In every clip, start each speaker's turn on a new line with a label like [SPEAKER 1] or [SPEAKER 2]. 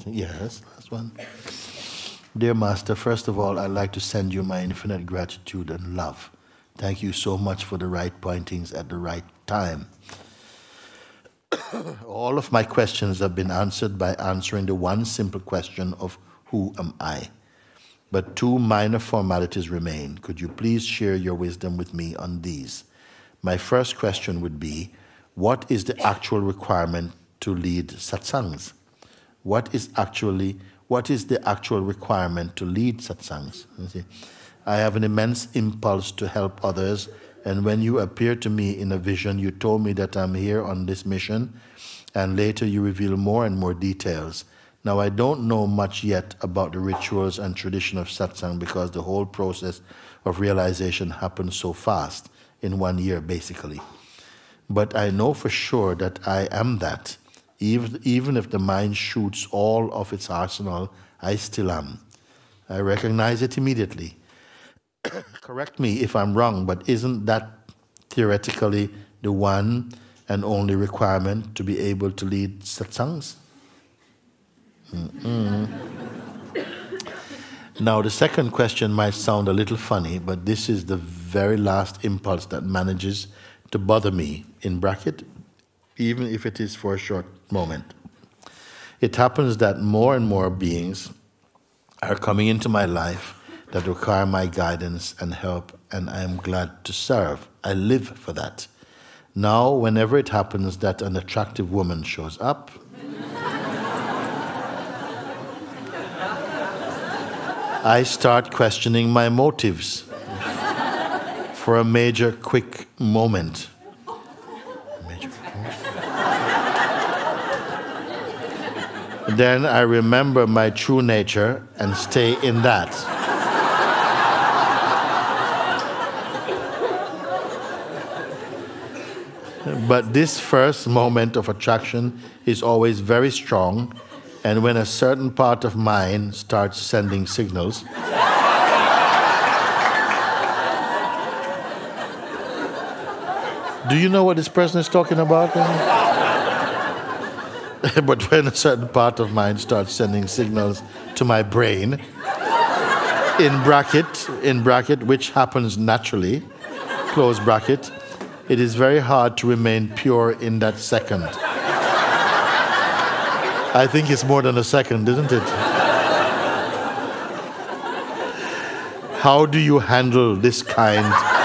[SPEAKER 1] think, yes, last one. Dear Master, first of all, I'd like to send you my infinite gratitude and love. Thank you so much for the right pointings at the right time. all of my questions have been answered by answering the one simple question of who am I? But two minor formalities remain. Could you please share your wisdom with me on these? My first question would be what is the actual requirement to lead satsangs? What is actually what is the actual requirement to lead satsangs? I have an immense impulse to help others, and when you appeared to me in a vision, you told me that I'm here on this mission, and later you reveal more and more details. Now, I don't know much yet about the rituals and tradition of satsang because the whole process of realization happens so fast, in one year basically. But I know for sure that I am that. Even, even if the mind shoots all of its arsenal, I still am. I recognize it immediately. Correct me if I'm wrong, but isn't that theoretically the one and only requirement to be able to lead satsangs? Mm-mm. Now, the second question might sound a little funny, but this is the very last impulse that manages to bother me, in bracket, even if it is for a short moment. It happens that more and more beings are coming into my life that require my guidance and help, and I am glad to serve. I live for that. Now, whenever it happens that an attractive woman shows up, I start questioning my motives for a major quick moment. Then I remember my true nature and stay in that. but this first moment of attraction is always very strong and when a certain part of mine starts sending signals, do you know what this person is talking about? but when a certain part of mine starts sending signals to my brain, in bracket, in bracket, which happens naturally, close bracket, it is very hard to remain pure in that second. I think it's more than a second, isn't it? How do you handle this kind?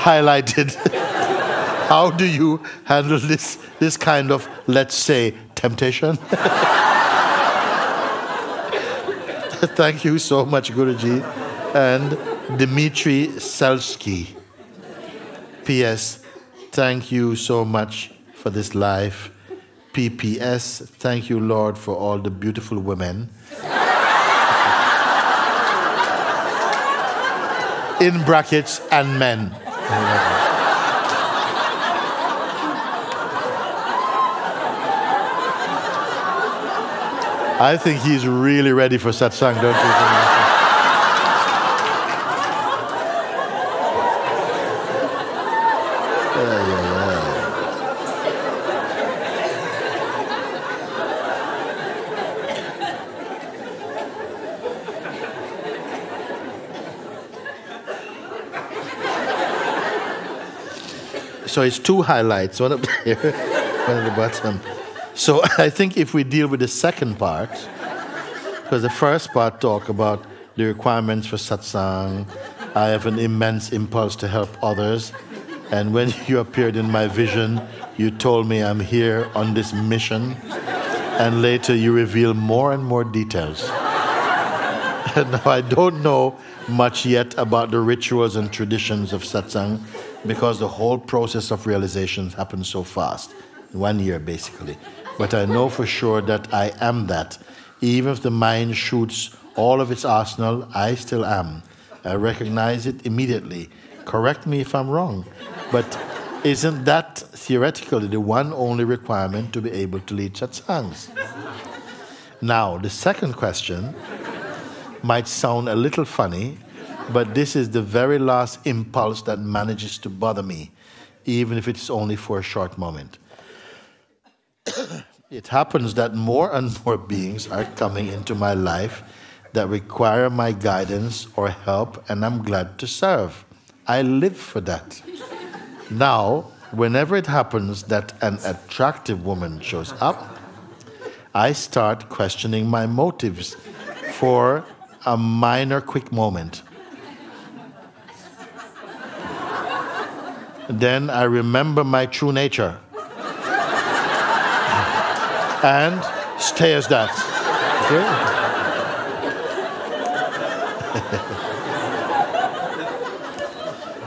[SPEAKER 1] Highlighted. How do you handle this, this kind of, let's say, temptation? Thank you so much, Guruji. And Dmitry Selsky. P.S. Thank you so much for this life. P.P.S. Thank you, Lord, for all the beautiful women. In brackets, and men. I think he's really ready for satsang, don't you think? So it's two highlights, one up there, one at the bottom. So I think if we deal with the second part, because the first part talk about the requirements for satsang, I have an immense impulse to help others, and when you appeared in my vision, you told me I'm here on this mission, and later you reveal more and more details. now I don't know much yet about the rituals and traditions of satsang because the whole process of realization happens so fast, one year basically but I know for sure that I am that. Even if the mind shoots all of its arsenal, I still am. I recognize it immediately. Correct me if I'm wrong, but isn't that theoretically the one only requirement to be able to lead satsangs? Now, the second question might sound a little funny, but this is the very last impulse that manages to bother me, even if it's only for a short moment. it happens that more and more beings are coming into my life that require my guidance or help, and I'm glad to serve. I live for that. now, whenever it happens that an attractive woman shows up, I start questioning my motives for a minor quick moment. Then I remember my true nature and stay as that. Okay?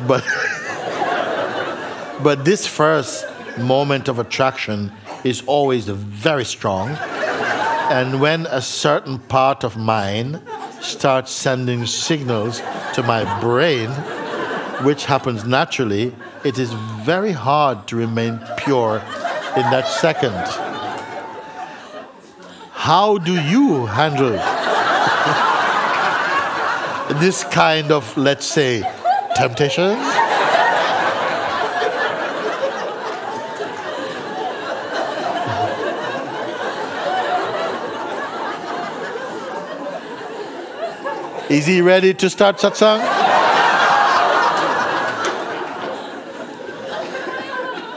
[SPEAKER 1] but but this first moment of attraction is always very strong and when a certain part of mine starts sending signals to my brain which happens naturally it is very hard to remain pure in that second how do you handle this kind of, let's say, temptation? Is he ready to start satsang?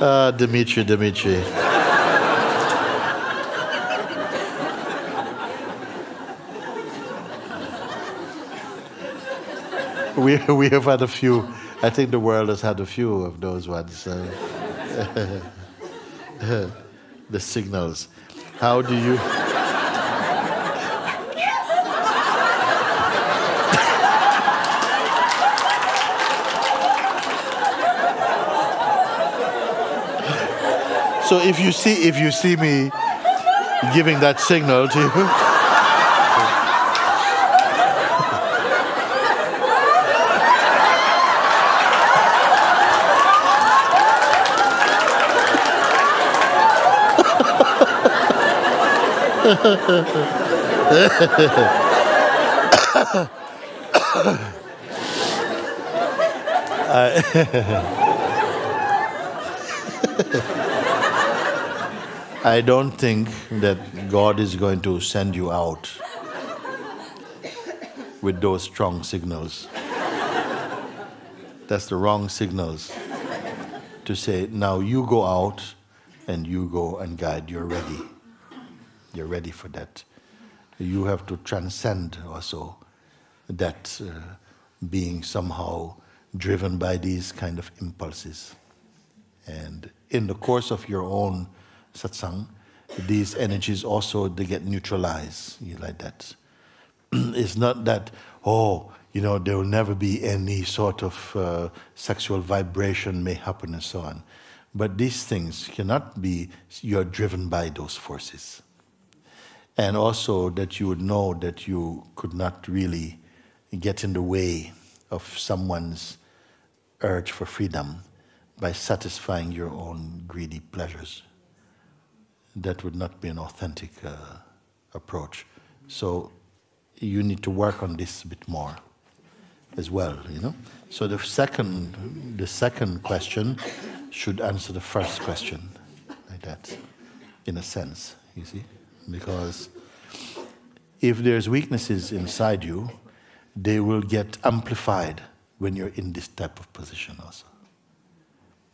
[SPEAKER 1] Uh, Dimitri, Dimitri. we, we have had a few. I think the world has had a few of those ones. Uh, the signals. How do you. So if you see if you see me giving that signal to you. I don't think that God is going to send you out with those strong signals. That's the wrong signals to say, now you go out and you go and guide, you're ready you're ready for that. You have to transcend also that uh, being somehow driven by these kind of impulses. And in the course of your own satsang, these energies also they get neutralized. You like that. it's not that oh you know there will never be any sort of uh, sexual vibration may happen and so on. But these things cannot be. You are driven by those forces and also that you would know that you could not really get in the way of someone's urge for freedom by satisfying your own greedy pleasures. That would not be an authentic uh, approach. So you need to work on this a bit more as well, you know. So the second, the second question should answer the first question, like that, in a sense, you see because if there's weaknesses inside you, they will get amplified when you're in this type of position also.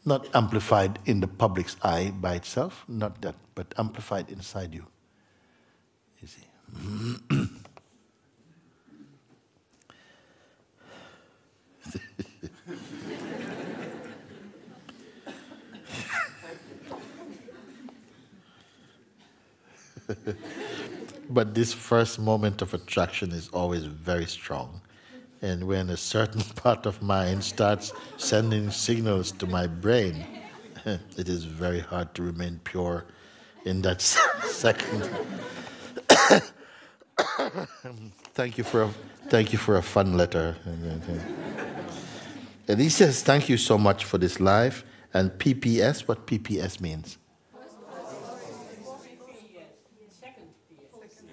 [SPEAKER 1] Not amplified in the public's eye by itself, not that, but amplified inside you. You see. but this first moment of attraction is always very strong. And when a certain part of mind starts sending signals to my brain, it is very hard to remain pure in that second. thank you for a, thank you for a fun letter. And he says, "Thank you so much for this life." And PPS, what PPS means?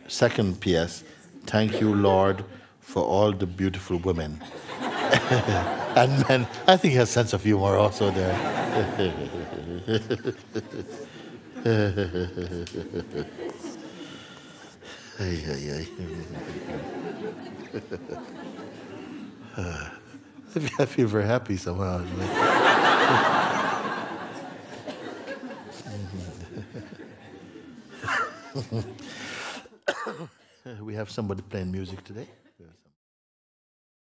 [SPEAKER 1] Second PS, thank you, Lord, for all the beautiful women. and men, I think he has sense of humor also there. ay, ay, ay. I feel very happy somehow. we have somebody playing music today.